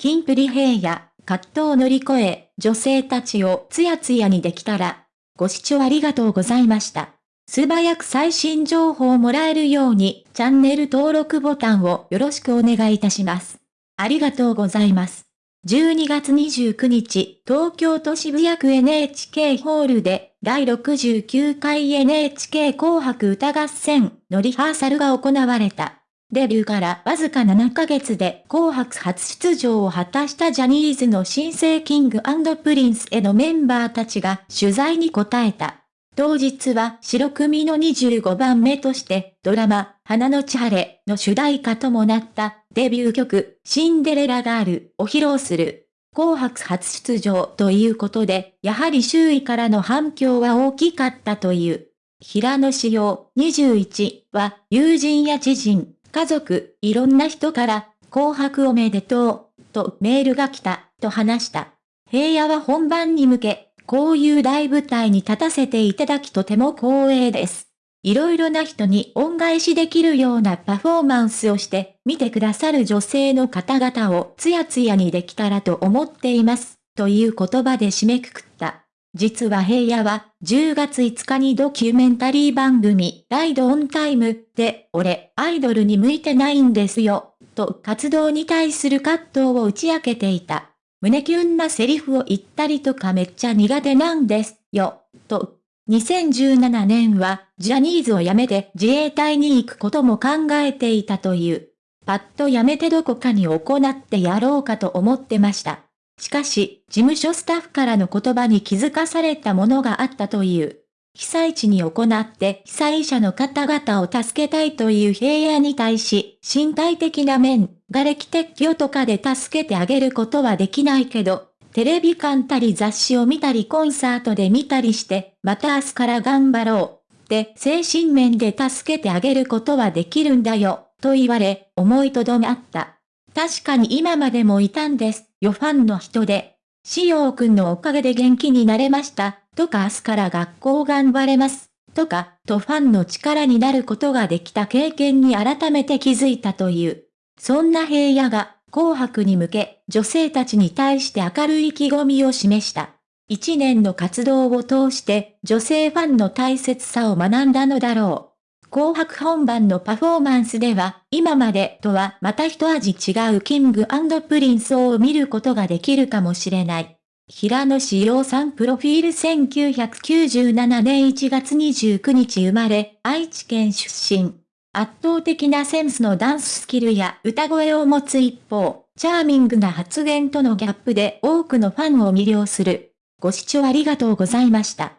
キンプリ平野、葛藤を乗り越え、女性たちをツヤツヤにできたら。ご視聴ありがとうございました。素早く最新情報をもらえるように、チャンネル登録ボタンをよろしくお願いいたします。ありがとうございます。12月29日、東京都渋谷区 NHK ホールで、第69回 NHK 紅白歌合戦のリハーサルが行われた。デビューからわずか7ヶ月で紅白初出場を果たしたジャニーズの新星King & Princeのメンバーたちが取材に答えた。当日は白組の25番目としてドラマ花のち晴れの主題歌ともなったデビュー曲シンデレラガールを披露する。紅白初出場ということで、やはり周囲からの反響は大きかったという。平野志陽21は友人や知人、家族、いろんな人から紅白おめでとうとメールが来たと話した。平野は本番に向けこういう大舞台に立たせていただきとても光栄です。いろいろな人に恩返しできるようなパフォーマンスをして見てくださる女性の方々をツヤツヤにできたらと思っています。という言葉で締めくくった。実は平野は10月5日にドキュメンタリー番組ライドオンタイムで俺アイドルに向いてないんですよと活動に対する葛藤を打ち明けていた。胸キュンなセリフを言ったりとかめっちゃ苦手なんですよ、と。2017年はジャニーズを辞めて自衛隊に行くことも考えていたという。パッと辞めてどこかに行ってやろうかと思ってました。しかし、事務所スタッフからの言葉に気づかされたものがあったという。被災地に行って被災者の方々を助けたいという平野に対し、身体的な面、瓦礫撤去とかで助けてあげることはできないけど、テレビ館たり雑誌を見たりコンサートで見たりして、また明日から頑張ろう。って精神面で助けてあげることはできるんだよ、と言われ、思いとどまった。確かに今までもいたんですよファンの人で。しようくんのおかげで元気になれました。とか明日から学校頑張れます、とか、とファンの力になることができた経験に改めて気づいたという。そんな平野が、紅白に向け、女性たちに対して明るい意気込みを示した。一年の活動を通して、女性ファンの大切さを学んだのだろう。紅白本番のパフォーマンスでは、今までとはまた一味違う King & Prince を見ることができるかもしれない。平野紫耀さんプロフィール1997年1月29日生まれ、愛知県出身。圧倒的なセンスのダンススキルや歌声を持つ一方、チャーミングな発言とのギャップで多くのファンを魅了する。ご視聴ありがとうございました。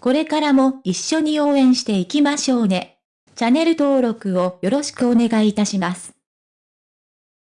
これからも一緒に応援していきましょうね。チャンネル登録をよろしくお願いいたします。